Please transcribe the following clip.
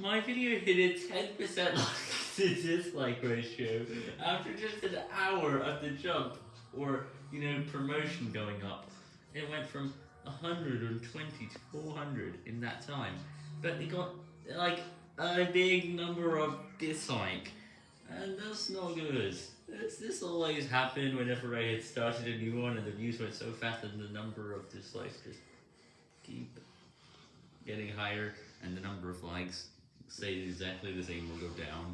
My video hit a 10% like to dislike ratio after just an hour of the jump, or, you know, promotion going up. It went from 120 to 400 in that time. But it got, like, a big number of dislike. And that's not good. This, this always happened whenever I had started a new one and the views went so fast and the number of dislikes just keep getting higher and the number of likes stay exactly the same will go down.